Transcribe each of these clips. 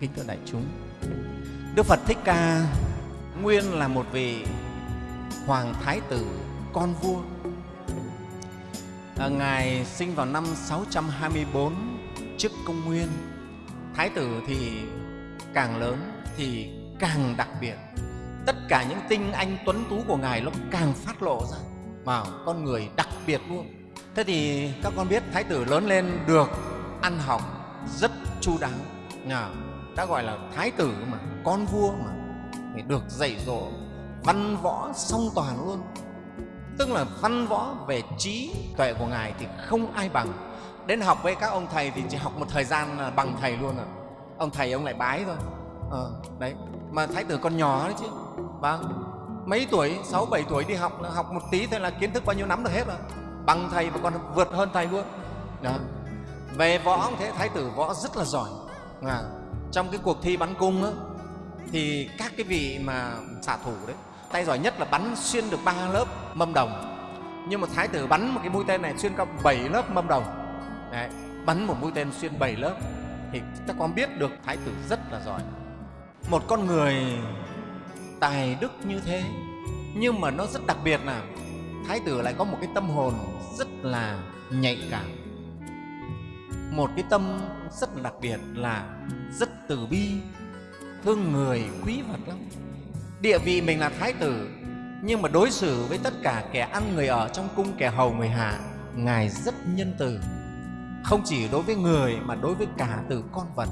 kính thưa đại chúng đức phật thích ca nguyên là một vị hoàng thái tử con vua. À, ngài sinh vào năm 624 trước công nguyên. Thái tử thì càng lớn thì càng đặc biệt. Tất cả những tinh anh tuấn tú của ngài nó càng phát lộ ra vào con người đặc biệt luôn. Thế thì các con biết thái tử lớn lên được ăn học rất chu đáo nhà đã gọi là thái tử mà con vua mà thì được dạy dỗ văn võ song toàn luôn. Tức là văn võ về trí tuệ của ngài thì không ai bằng. Đến học với các ông thầy thì chỉ học một thời gian là bằng thầy luôn rồi ông thầy ông lại bái thôi. Ờ, đấy mà thái tử còn nhỏ đấy chứ. Vâng mấy tuổi? Sáu bảy tuổi đi học là học một tí thôi là kiến thức bao nhiêu nắm được hết rồi. Bằng thầy và còn vượt hơn thầy luôn. Đó. Về võ cũng thế thái tử võ rất là giỏi. À, trong cái cuộc thi bắn cung á, thì các cái vị mà xạ thủ đấy tay giỏi nhất là bắn xuyên được ba lớp mâm đồng. Nhưng mà thái tử bắn một cái mũi tên này xuyên cao bảy lớp mâm đồng. Đấy, bắn một mũi tên xuyên bảy lớp thì các con biết được thái tử rất là giỏi. Một con người tài đức như thế nhưng mà nó rất đặc biệt là thái tử lại có một cái tâm hồn rất là nhạy cảm một cái tâm rất là đặc biệt là rất từ bi, thương người, quý vật lắm. Địa vị mình là thái tử, nhưng mà đối xử với tất cả kẻ ăn người ở trong cung kẻ hầu người hạ, ngài rất nhân từ. Không chỉ đối với người mà đối với cả từ con vật.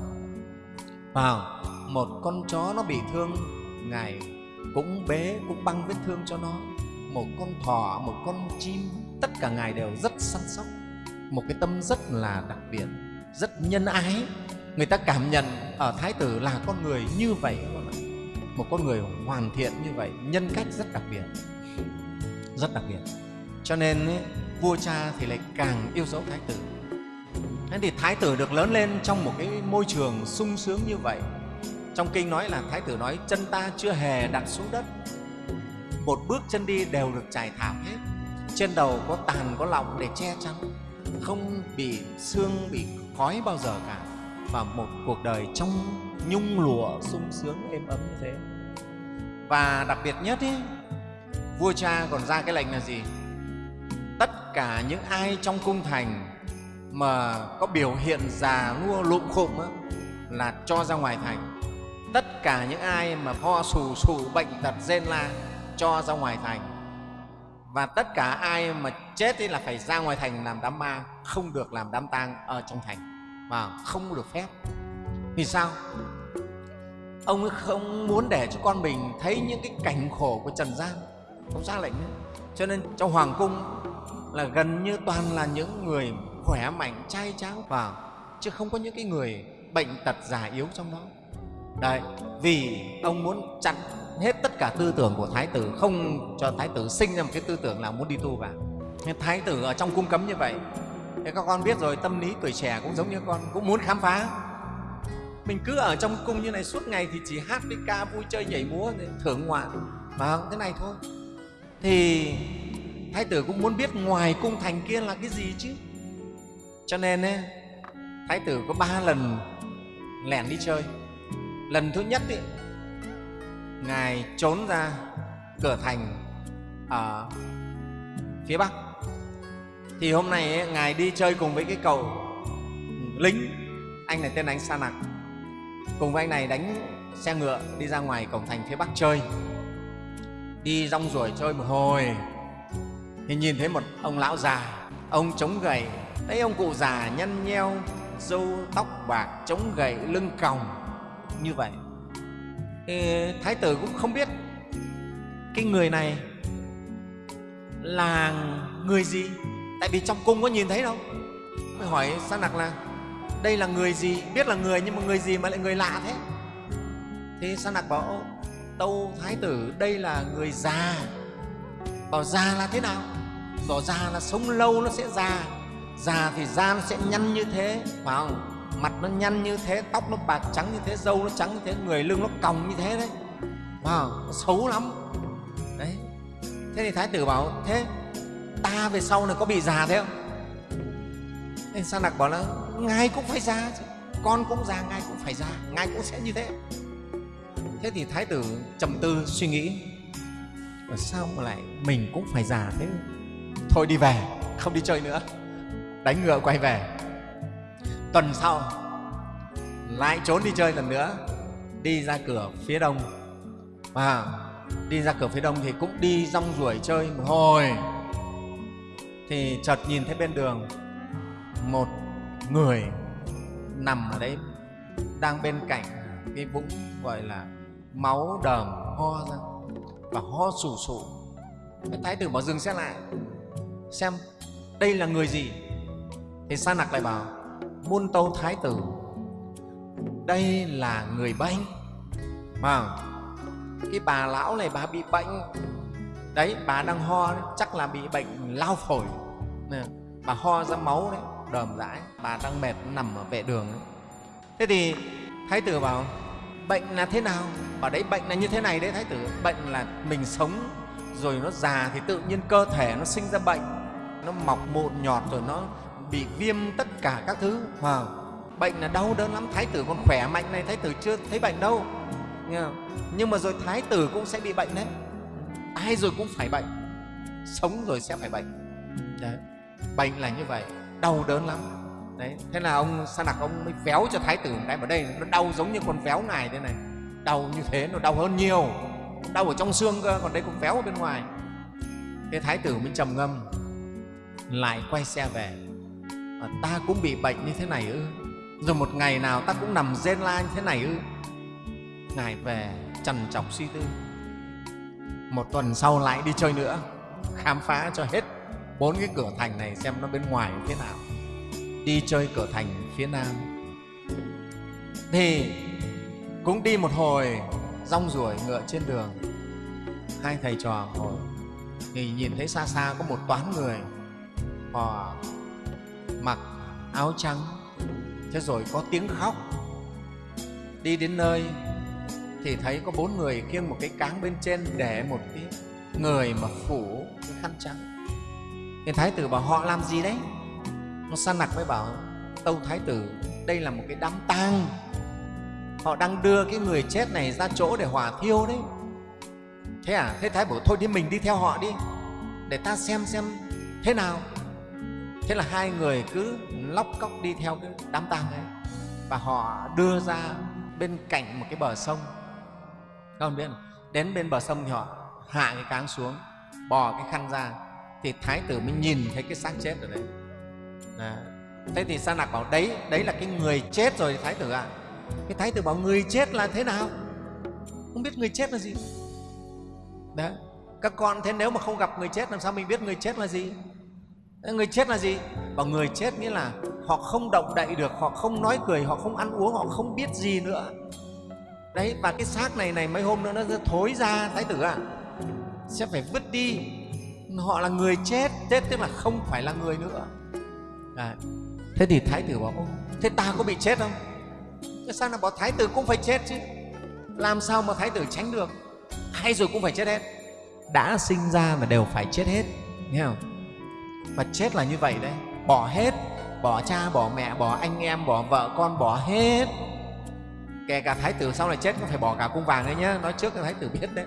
Vào, một con chó nó bị thương, ngài cũng bế, cũng băng vết thương cho nó. Một con thỏ, một con chim, tất cả ngài đều rất săn sóc một cái tâm rất là đặc biệt rất nhân ái. Người ta cảm nhận ở thái tử là con người như vậy. Một con người hoàn thiện như vậy nhân cách rất đặc biệt. Rất đặc biệt. Cho nên ấy, vua cha thì lại càng yêu dấu thái tử. Thế thì thái tử được lớn lên trong một cái môi trường sung sướng như vậy. Trong kinh nói là thái tử nói chân ta chưa hề đặt xuống đất. Một bước chân đi đều được trải thảm hết. Trên đầu có tàn có lọng để che chắn không bị xương bị khói bao giờ cả. Và một cuộc đời trong nhung lụa sung sướng êm ấm như thế. Và đặc biệt nhất ý, vua cha còn ra cái lệnh là gì? Tất cả những ai trong cung thành mà có biểu hiện già nua lụm khụm á, là cho ra ngoài thành. Tất cả những ai mà ho sù sù bệnh tật rên la cho ra ngoài thành. Và tất cả ai mà chết thì là phải ra ngoài thành làm đám ma, không được làm đám tang ở trong thành và không được phép. Vì sao? Ông ấy không muốn để cho con mình thấy những cái cảnh khổ của trần gian. Không ra lệnh nữa. cho nên trong hoàng cung là gần như toàn là những người khỏe mạnh, trai tráng vào chứ không có những cái người bệnh tật già yếu trong đó. Đấy, vì ông muốn chặn hết tất cả tư tưởng của thái tử, không cho thái tử sinh ra một cái tư tưởng là muốn đi tu vào thái tử ở trong cung cấm như vậy thế các con biết rồi tâm lý tuổi trẻ cũng giống như con cũng muốn khám phá. Mình cứ ở trong cung như này suốt ngày thì chỉ hát với ca vui chơi nhảy múa thưởng ngoạn và thế này thôi. Thì thái tử cũng muốn biết ngoài cung thành kia là cái gì chứ? Cho nên ấy, thái tử có ba lần lẻn đi chơi. Lần thứ nhất ấy, ngài trốn ra cửa thành ở phía bắc thì hôm nay ấy, ngài đi chơi cùng với cái cầu lính. Anh này tên là anh sa nặc cùng với anh này đánh xe ngựa đi ra ngoài cổng thành phía bắc chơi. Đi rong ruổi chơi một hồi. Thì nhìn thấy một ông lão già. Ông chống gậy. Thấy ông cụ già nhăn nheo râu tóc bạc chống gậy lưng còng. Như vậy. Thì thái tử cũng không biết cái người này là người gì tại vì trong cung có nhìn thấy đâu. Mới hỏi sa nặc là đây là người gì? Biết là người nhưng mà người gì mà lại người lạ thế? Thì sa nặc bảo tâu thái tử đây là người già. Bảo già là thế nào? Bảo già là sống lâu nó sẽ già già thì da nó sẽ nhăn như thế. Phải không mặt nó nhăn như thế tóc nó bạc trắng như thế râu nó trắng như thế người lưng nó còng như thế đấy. Wow, nó xấu lắm. Đấy. Thế thì thái tử bảo thế ta về sau này có bị già thế không? Nên sa nặc bảo là, ngài cũng phải già chứ, con cũng già, ngài cũng phải già, ngài cũng sẽ như thế. Thế thì thái tử trầm tư suy nghĩ và sao mà lại mình cũng phải già thế? Thôi đi về, không đi chơi nữa. Đánh ngựa quay về. Tuần sau, lại trốn đi chơi lần nữa, đi ra cửa phía đông. Và đi ra cửa phía đông thì cũng đi rong ruổi chơi một hồi thì chợt nhìn thấy bên đường một người nằm ở đấy, đang bên cạnh cái vũng gọi là máu đờm ho ra và ho sù sụ. Cái thái tử bảo dừng xe lại, xem đây là người gì? Thì sa nặc lại bảo, muôn tâu thái tử, đây là người bệnh mà cái bà lão này bà bị bệnh đấy, bà đang ho chắc là bị bệnh lao phổi. Bà ho ra máu đấy, đờm rãi bà đang mệt, nằm ở vệ đường đấy. thế thì thái tử bảo, bệnh là thế nào? Bảo, đấy, bệnh là như thế này đấy, thái tử. Bệnh là mình sống, rồi nó già thì tự nhiên cơ thể nó sinh ra bệnh. Nó mọc mụn nhọt rồi nó bị viêm tất cả các thứ. Wow. bệnh là đau đớn lắm. Thái tử còn khỏe mạnh này, thái tử chưa thấy bệnh đâu. Nhưng mà rồi thái tử cũng sẽ bị bệnh đấy ai rồi cũng phải bệnh. Sống rồi sẽ phải bệnh. Đấy. bệnh là như vậy. Đau đớn lắm. Đấy. Thế là ông sa nặc ông mới véo cho thái tử một cái vào đây nó đau giống như con véo ngài thế này. Đau như thế nó đau hơn nhiều. Đau ở trong xương cơ còn đây cũng véo ở bên ngoài. Thế thái tử mới trầm ngâm lại quay xe về. À, ta cũng bị bệnh như thế này ư. Rồi một ngày nào ta cũng nằm rên la như thế này ư. Ngài về trần trọc suy tư một tuần sau lại đi chơi nữa. Khám phá cho hết. Bốn cái cửa thành này xem nó bên ngoài thế nào. Đi chơi cửa thành phía nam. Thì cũng đi một hồi, rong ruổi ngựa trên đường. Hai thầy trò ngồi. Thì nhìn thấy xa xa có một toán người. Họ mặc áo trắng. Thế rồi có tiếng khóc. Đi đến nơi thì thấy có bốn người khiêng một cái cáng bên trên để một cái người mà phủ cái khăn trắng. Thì thái tử bảo, họ làm gì đấy? Nó sa nặc mới bảo, tâu thái tử, đây là một cái đám tang. Họ đang đưa cái người chết này ra chỗ để hỏa thiêu đấy. Thế à? Thế thái bảo, thôi đi mình đi theo họ đi, để ta xem xem thế nào. Thế là hai người cứ lóc cóc đi theo cái đám tang ấy. Và họ đưa ra bên cạnh một cái bờ sông các con biết đến bên bờ sông thì họ hạ cái cáng xuống, bò cái khăn ra, thì thái tử mới nhìn thấy cái xác chết ở đấy. Đó. thế thì sa nặc bảo, đấy đấy là cái người chết rồi, thái tử ạ. À. cái thái tử bảo, người chết là thế nào? Không biết người chết là gì. Đấy, các con thế nếu mà không gặp người chết làm sao mình biết người chết là gì? Người chết là gì? Bảo người chết nghĩa là họ không động đậy được, họ không nói cười, họ không ăn uống, họ không biết gì nữa đấy và cái xác này này mấy hôm nữa nó sẽ thối ra thái tử ạ. À, sẽ phải vứt đi. Họ là người chết chết tức là không phải là người nữa. À, thế thì thái tử bảo thế ta có bị chết không? Thế sao là bảo thái tử cũng phải chết chứ? Làm sao mà thái tử tránh được? Hay rồi cũng phải chết hết. Đã sinh ra mà đều phải chết hết. Nghe không? Và chết là như vậy đấy. Bỏ hết bỏ cha bỏ mẹ bỏ anh em bỏ vợ con bỏ hết kể cả thái tử sau này chết cũng phải bỏ cả cung vàng đấy nhá. Nói trước cho thái tử biết đấy.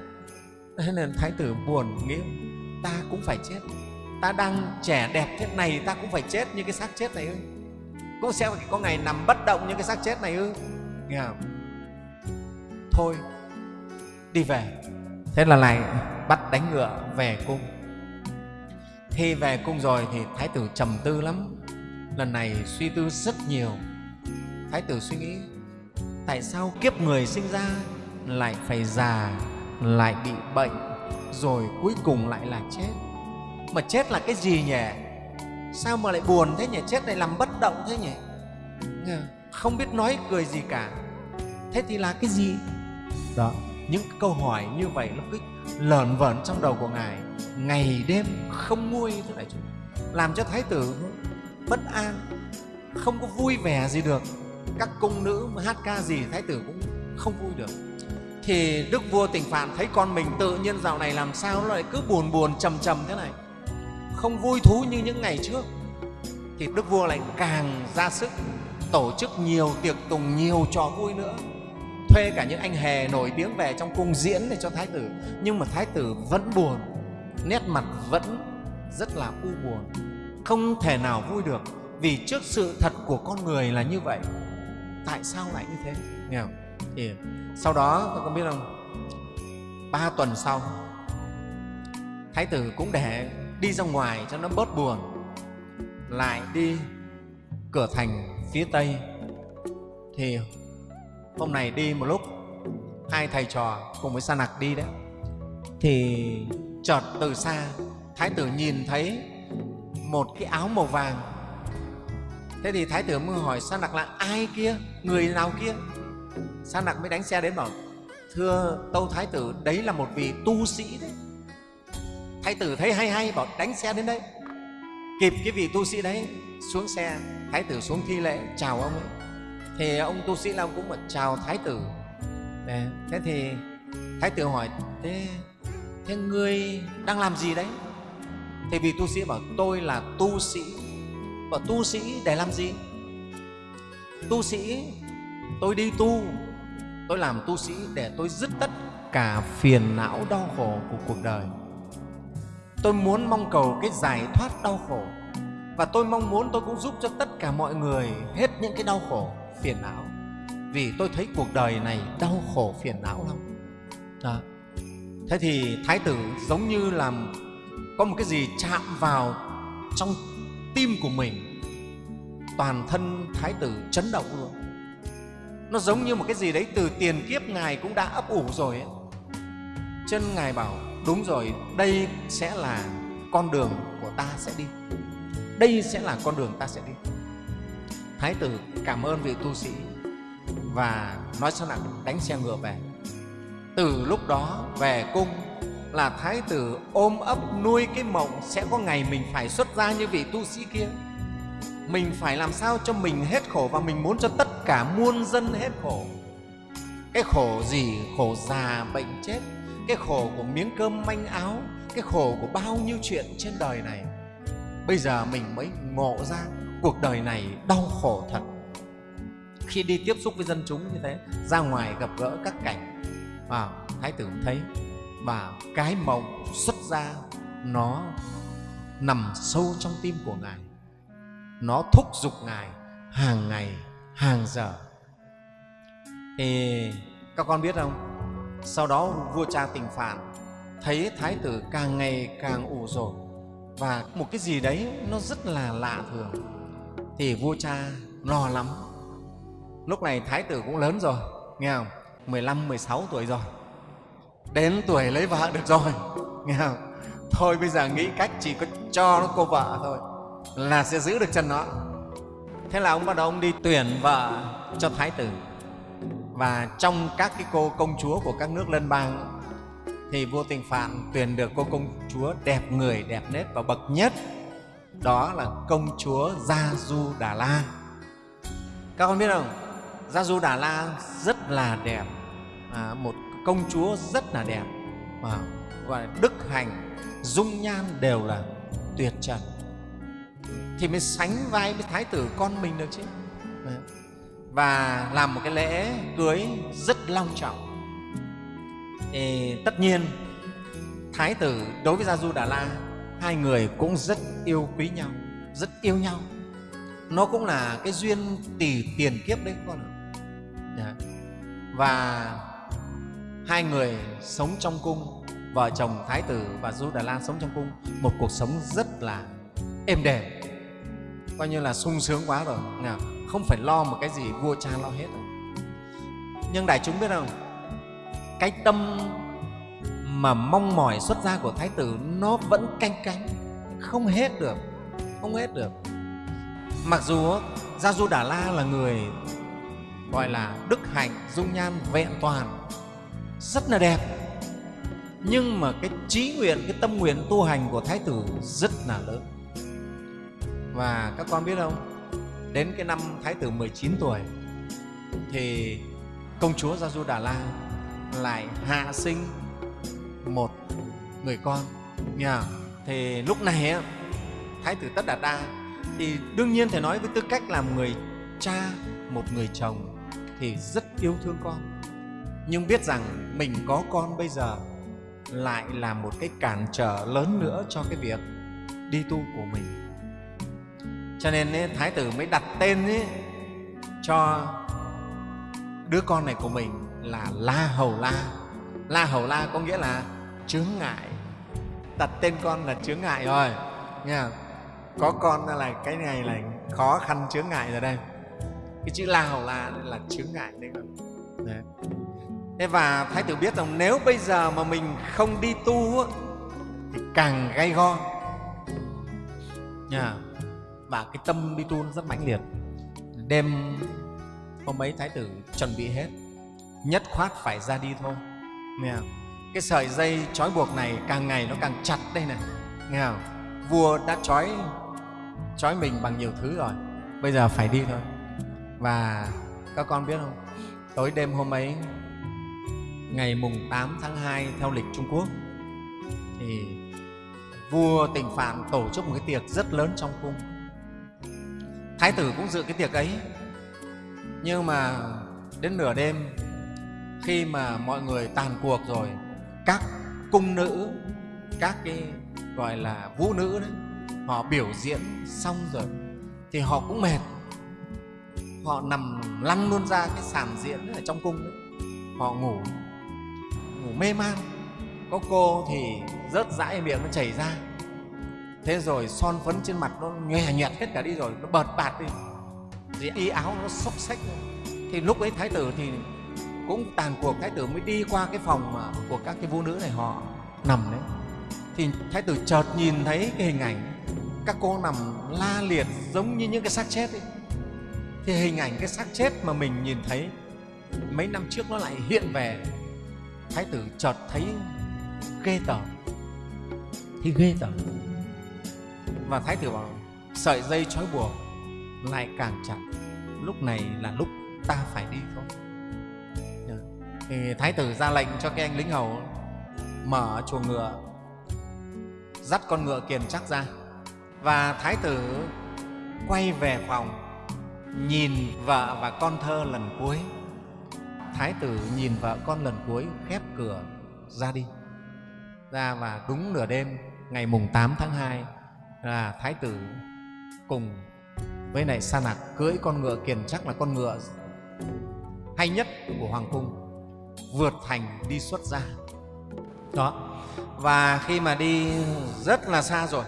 Thế nên thái tử buồn nghĩ ta cũng phải chết. Ta đang trẻ đẹp thế này ta cũng phải chết như cái xác chết này ư. Cũng sẽ có ngày nằm bất động như cái xác chết này ư? Nghe không? Thôi, đi về. Thế là lại bắt đánh ngựa về cung. Khi về cung rồi thì thái tử trầm tư lắm. Lần này suy tư rất nhiều. Thái tử suy nghĩ tại sao kiếp người sinh ra lại phải già lại bị bệnh rồi cuối cùng lại là chết? Mà chết là cái gì nhỉ? Sao mà lại buồn thế nhỉ? Chết này làm bất động thế nhỉ? Không biết nói cười gì cả. Thế thì là cái gì? Đó những câu hỏi như vậy nó cứ lởn vởn trong đầu của ngài. Ngày đêm không nguôi thế này làm cho thái tử bất an không có vui vẻ gì được các cung nữ mà hát ca gì thái tử cũng không vui được. Thì đức vua tỉnh phạn thấy con mình tự nhiên dạo này làm sao nó lại cứ buồn buồn, trầm trầm thế này. Không vui thú như những ngày trước. Thì đức vua lại càng ra sức tổ chức nhiều tiệc tùng nhiều trò vui nữa. Thuê cả những anh hề nổi tiếng về trong cung diễn để cho thái tử. Nhưng mà thái tử vẫn buồn, nét mặt vẫn rất là u buồn. Không thể nào vui được vì trước sự thật của con người là như vậy tại sao lại như thế? Nghe không? thì sau đó các con biết không ba tuần sau, thái tử cũng để đi ra ngoài cho nó bớt buồn, lại đi cửa thành phía tây. Thì hôm này đi một lúc, hai thầy trò cùng với sa nặc đi đấy. Thì chợt từ xa, thái tử nhìn thấy một cái áo màu vàng thế thì thái tử mới hỏi sa nặc là ai kia? Người nào kia? Sa nặc mới đánh xe đến bảo, thưa tâu thái tử, đấy là một vị tu sĩ đấy. Thái tử thấy hay hay, bảo đánh xe đến đây. Kịp cái vị tu sĩ đấy, xuống xe, thái tử xuống thi lễ, chào ông ấy. Thì ông tu sĩ long cũng bảo, chào thái tử. Thế thì thái tử hỏi, thế thế ngươi đang làm gì đấy? Thì vị tu sĩ bảo, tôi là tu sĩ bảo tu sĩ để làm gì? Tu sĩ, tôi đi tu. Tôi làm tu sĩ để tôi dứt tất cả phiền não đau khổ của cuộc đời. Tôi muốn mong cầu cái giải thoát đau khổ. Và tôi mong muốn tôi cũng giúp cho tất cả mọi người hết những cái đau khổ, phiền não. Vì tôi thấy cuộc đời này đau khổ, phiền não lắm. Đó. thế thì thái tử giống như là có một cái gì chạm vào trong tim của mình, toàn thân thái tử chấn động luôn. Nó giống như một cái gì đấy từ tiền kiếp ngài cũng đã ấp ủ rồi ấy. chân ngài bảo, đúng rồi, đây sẽ là con đường của ta sẽ đi. Đây sẽ là con đường ta sẽ đi. Thái tử cảm ơn vị tu sĩ và nói sao nặng đánh xe ngựa về. Từ lúc đó về cung là thái tử ôm ấp nuôi cái mộng sẽ có ngày mình phải xuất gia như vị tu sĩ kia. Mình phải làm sao cho mình hết khổ và mình muốn cho tất cả muôn dân hết khổ. Cái khổ gì? Khổ già bệnh chết. Cái khổ của miếng cơm manh áo. Cái khổ của bao nhiêu chuyện trên đời này. Bây giờ mình mới ngộ ra cuộc đời này đau khổ thật. Khi đi tiếp xúc với dân chúng như thế, ra ngoài gặp gỡ các cảnh. À thái tử thấy và cái mộng xuất ra nó nằm sâu trong tim của ngài. Nó thúc giục ngài hàng ngày hàng giờ. Thì các con biết không? Sau đó vua cha tình phản thấy thái tử càng ngày càng ủ rột và một cái gì đấy nó rất là lạ thường. Thì vua cha lo lắm. Lúc này thái tử cũng lớn rồi nghe không? 15, 16 tuổi rồi đến tuổi lấy vợ được rồi. Nghe không? Thôi bây giờ nghĩ cách chỉ có cho nó cô vợ thôi là sẽ giữ được chân nó. Thế là ông bắt đầu ông đi tuyển vợ cho thái tử. Và trong các cái cô công chúa của các nước lân bang thì vua tình phạn tuyển được cô công chúa đẹp người đẹp nết và bậc nhất. Đó là công chúa gia du đà la các con biết không? Gia du đà la rất là đẹp. À, một công chúa rất là đẹp. Và gọi là đức hành dung nhan đều là tuyệt trần. Thì mới sánh vai với thái tử con mình được chứ. Và làm một cái lễ cưới rất long trọng. Thì tất nhiên, thái tử đối với gia du đà la, hai người cũng rất yêu quý nhau, rất yêu nhau. Nó cũng là cái duyên tỷ tiền kiếp đấy con ạ. Dạ. Và hai người sống trong cung, vợ chồng thái tử và du đà la sống trong cung, một cuộc sống rất là êm đềm. Coi như là sung sướng quá rồi. Nào, không phải lo một cái gì vua cha lo hết rồi. Nhưng đại chúng biết không? Cái tâm mà mong mỏi xuất gia của thái tử nó vẫn canh cánh, không hết được, không hết được. Mặc dù gia du đà la là người gọi là đức hạnh, dung nhan, vẹn toàn rất là đẹp. Nhưng mà cái trí nguyện, cái tâm nguyện tu hành của thái tử rất là lớn. Và các con biết không? Đến cái năm thái tử 19 tuổi, thì công chúa gia du đà la lại hạ sinh một người con. Nha thì lúc này thái tử tất đạt đa thì đương nhiên thể nói với tư cách làm người cha, một người chồng thì rất yêu thương con nhưng biết rằng mình có con bây giờ lại là một cái cản trở lớn nữa cho cái việc đi tu của mình. Cho nên ấy, thái tử mới đặt tên ấy, cho đứa con này của mình là la hầu la. La hầu la có nghĩa là chướng ngại. Đặt tên con là chướng ngại rồi nha có con là cái này là khó khăn chướng ngại rồi đây. Cái chữ la hầu la là chướng ngại đấy đấy thế và thái tử biết rằng nếu bây giờ mà mình không đi tu thì càng gay go. Nha. Và cái tâm đi tu nó rất mãnh liệt. Đêm hôm ấy thái tử chuẩn bị hết nhất khoát phải ra đi thôi. Nghe không? cái sợi dây trói buộc này càng ngày nó càng chặt đây này. Nghe không? vua đã trói trói mình bằng nhiều thứ rồi. Bây giờ phải đi thôi. Và các con biết không? Tối đêm hôm ấy ngày mùng 8 tháng 2 theo lịch Trung Quốc. Thì vua Tịnh Phạn tổ chức một cái tiệc rất lớn trong cung. Thái tử cũng dự cái tiệc ấy. Nhưng mà đến nửa đêm, khi mà mọi người tàn cuộc rồi, các cung nữ, các cái gọi là vũ nữ đấy, họ biểu diễn xong rồi thì họ cũng mệt. Họ nằm lăn luôn ra cái sàn diễn ở trong cung đấy. Họ ngủ ngủ mê man. Có cô thì rớt dãi miệng nó chảy ra. Thế rồi son phấn trên mặt nó nhòe nhẹt hết cả đi rồi, nó bợt bạt đi. Thì y áo nó xốc xách thì lúc ấy thái tử thì cũng tàn cuộc, thái tử mới đi qua cái phòng mà của các cái vũ nữ này, họ nằm đấy. Thì thái tử chợt nhìn thấy cái hình ảnh, các cô nằm la liệt giống như những cái xác chết ấy. Thì hình ảnh cái xác chết mà mình nhìn thấy, mấy năm trước nó lại hiện về thái tử chợt thấy ghê tởm. Thì ghê tởm. Và thái tử bảo, sợi dây trói buộc lại càng chặt. Lúc này là lúc ta phải đi thôi. Dạ. Thì thái tử ra lệnh cho cái anh lính hầu mở chuồng ngựa, dắt con ngựa kiền chắc ra. Và thái tử quay về phòng, nhìn vợ và con thơ lần cuối thái tử nhìn vợ con lần cuối khép cửa ra đi. Ra và đúng nửa đêm, ngày mùng 8 tháng 2 là thái tử cùng với này sa nạc cưỡi con ngựa kiền chắc là con ngựa hay nhất của hoàng cung vượt thành đi xuất ra đó. Và khi mà đi rất là xa rồi,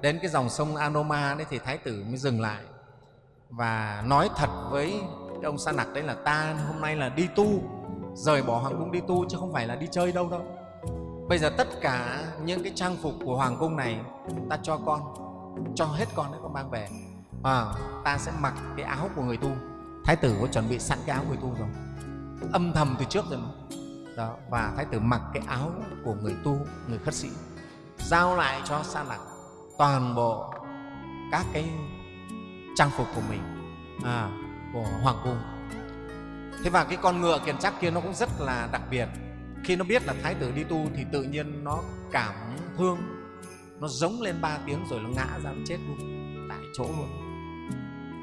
đến cái dòng sông Anoma đấy thì thái tử mới dừng lại và nói thật với cái ông sa nặc đấy là ta hôm nay là đi tu. Rời bỏ hoàng cung đi tu chứ không phải là đi chơi đâu đâu. Bây giờ tất cả những cái trang phục của hoàng cung này ta cho con cho hết con đấy con mang về. À, ta sẽ mặc cái áo của người tu. Thái tử có chuẩn bị sẵn cái áo người tu rồi. Âm thầm từ trước rồi mà. Đó, và thái tử mặc cái áo của người tu người khất sĩ. Giao lại cho sa nặc toàn bộ các cái trang phục của mình. À, của hoàng cung. Thế và cái con ngựa kiền chắc kia nó cũng rất là đặc biệt. Khi nó biết là thái tử đi tu thì tự nhiên nó cảm thương. Nó giống lên ba tiếng rồi nó ngã ra, nó chết luôn, tại chỗ luôn.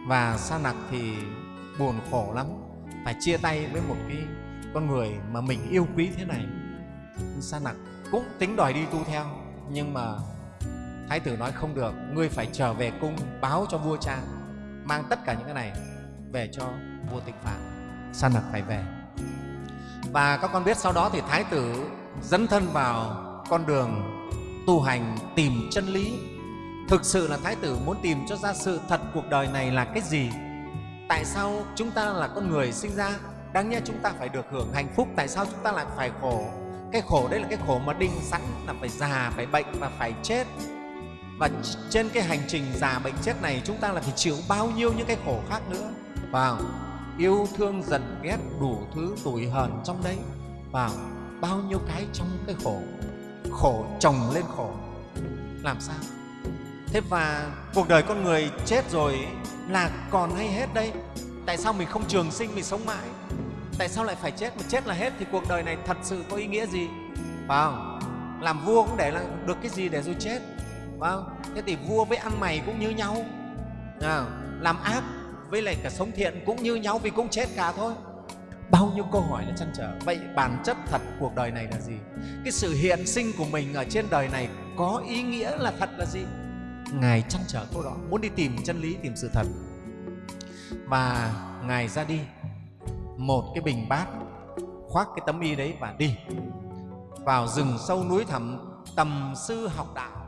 Và sa nặc thì buồn khổ lắm, phải chia tay với một cái con người mà mình yêu quý thế này. Sa nặc cũng tính đòi đi tu theo, nhưng mà thái tử nói không được, ngươi phải trở về cung báo cho vua cha, mang tất cả những cái này về cho vua tịch phạn. Sa nặc phải về. Và các con biết sau đó thì thái tử dấn thân vào con đường tu hành tìm chân lý. Thực sự là thái tử muốn tìm cho ra sự thật cuộc đời này là cái gì? Tại sao chúng ta là con người sinh ra đáng nhẽ chúng ta phải được hưởng hạnh phúc? Tại sao chúng ta lại phải khổ? Cái khổ đấy là cái khổ mà định sẵn là phải già phải bệnh và phải chết. Và trên cái hành trình già bệnh chết này chúng ta là phải chịu bao nhiêu những cái khổ khác nữa vào yêu thương giận ghét đủ thứ tủi hờn trong đấy. Vào bao nhiêu cái trong cái khổ khổ chồng lên khổ. Làm sao? Thế và cuộc đời con người chết rồi là còn hay hết đây. Tại sao mình không trường sinh mình sống mãi? Tại sao lại phải chết? Mà chết là hết thì cuộc đời này thật sự có ý nghĩa gì? Phải không làm vua cũng để là được cái gì để rồi chết? Phải không thế thì vua với ăn mày cũng như nhau. À, làm ác với lại cả sống thiện cũng như nhau vì cũng chết cả thôi. Bao nhiêu câu hỏi là chăn trở. Vậy bản chất thật cuộc đời này là gì? Cái sự hiện sinh của mình ở trên đời này có ý nghĩa là thật là gì? Ngài chăn trở câu đó. Muốn đi tìm chân lý, tìm sự thật. Và ngài ra đi. Một cái bình bát, khoác cái tấm y đấy và đi. Vào rừng sâu núi thẳm, tầm sư học đạo.